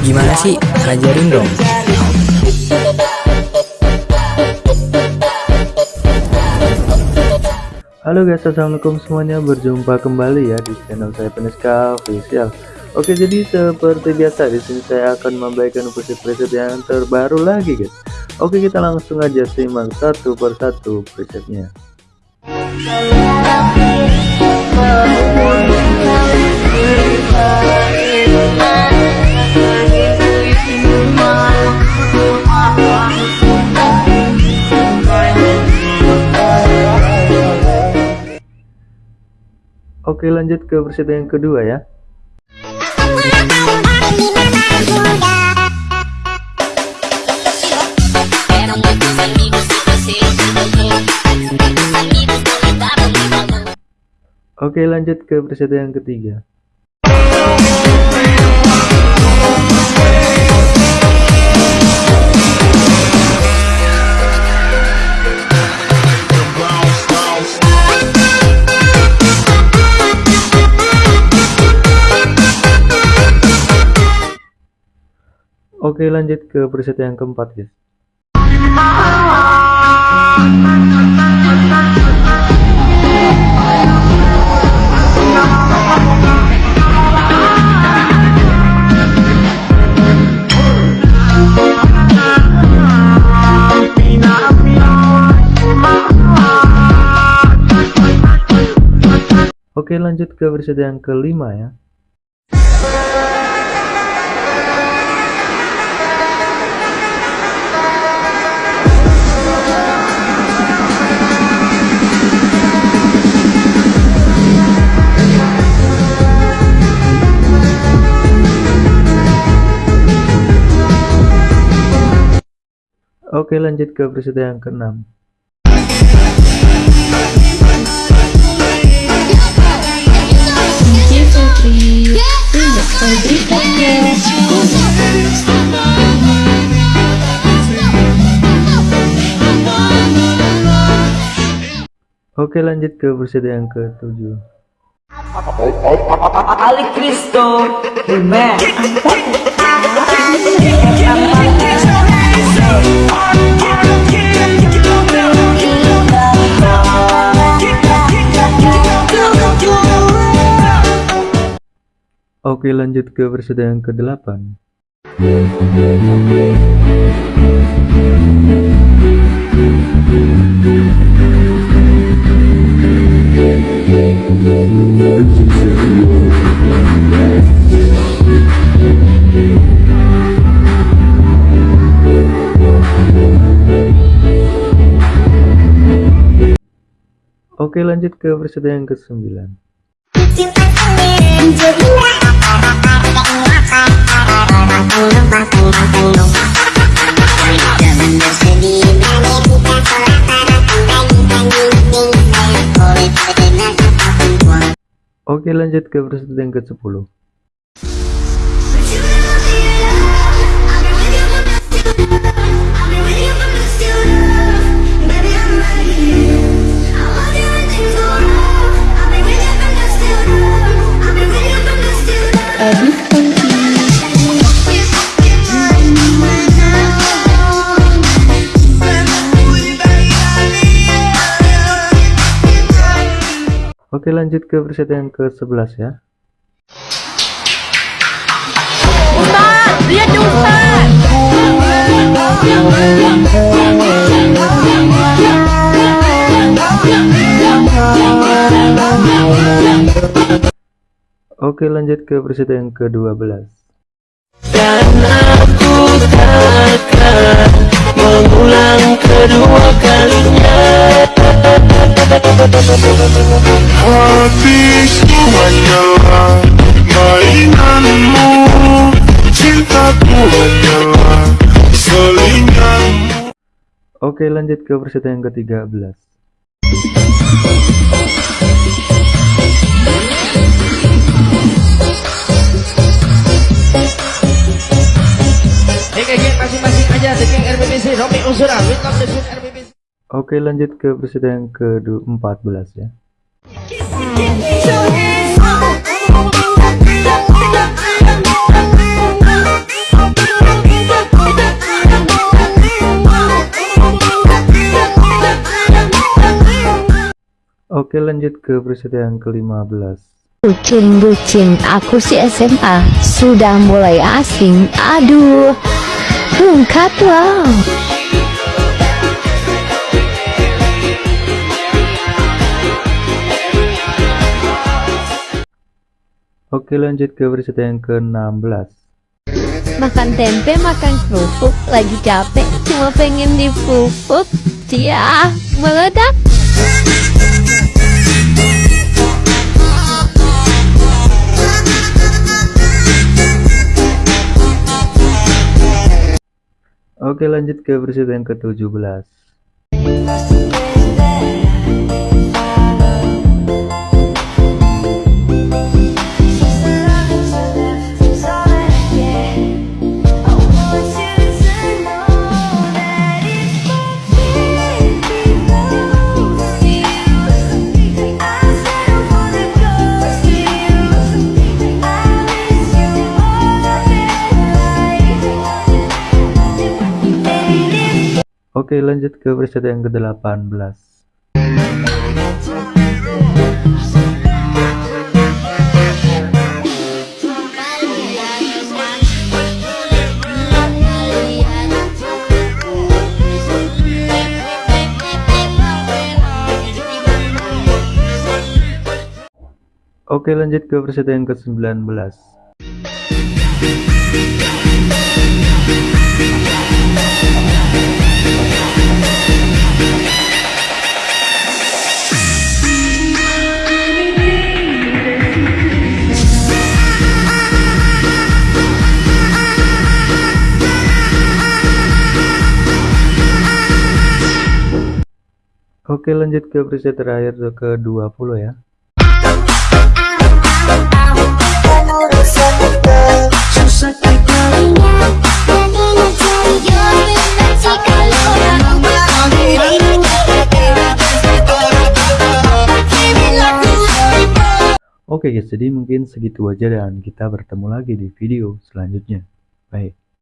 Gimana sih? Ajarin dong. Halo guys, assalamualaikum semuanya. Berjumpa kembali ya di channel saya Peneska Official. Oke, jadi seperti biasa di sini saya akan membagikan preset-preset yang terbaru lagi guys. Oke, kita langsung aja simak satu persatu presetnya. Oke lanjut ke versi yang kedua ya. Oke lanjut ke versi yang ketiga Oke lanjut ke preset yang keempat guys. Oke lanjut ke preset yang kelima ya Oke lanjut ke preset yang keenam. Oke lanjut ke preset yang ketujuh. Ali Cristo Remix Oke lanjut ke versi yang ke-8 Oke lanjut ke versi yang ke-9 Oke lanjut ke versi yang ke-10 Oke lanjut ke preset yang ke-11 ya. Ustaz, lihat Ustaz Oke lanjut ke preset yang ke-12 Dan aku takkan mengulang kedua kalinya. Hatiku hanyalah mainanmu Cintaku hanyalah selinganmu. Oke lanjut ke preset yang ke-13 Oke lanjut ke presiden yang ke-14 ya. Oke lanjut ke presiden yang ke-15 Bucin-bucin, aku si SMA sudah mulai asing. Aduh, lengkap wow. Oke lanjut ke preset yang ke-16 Makan tempe makan kerupuk Lagi capek cuma pengen dipupuk Cia meledak. Oke lanjut ke preset yang ke-17 Oke lanjut ke preset yang ke-18 Oke lanjut ke preset yang ke-19 Oke lanjut ke preset terakhir ke 20 ya. Oke guys jadi mungkin segitu aja dan kita bertemu lagi di video selanjutnya. Baik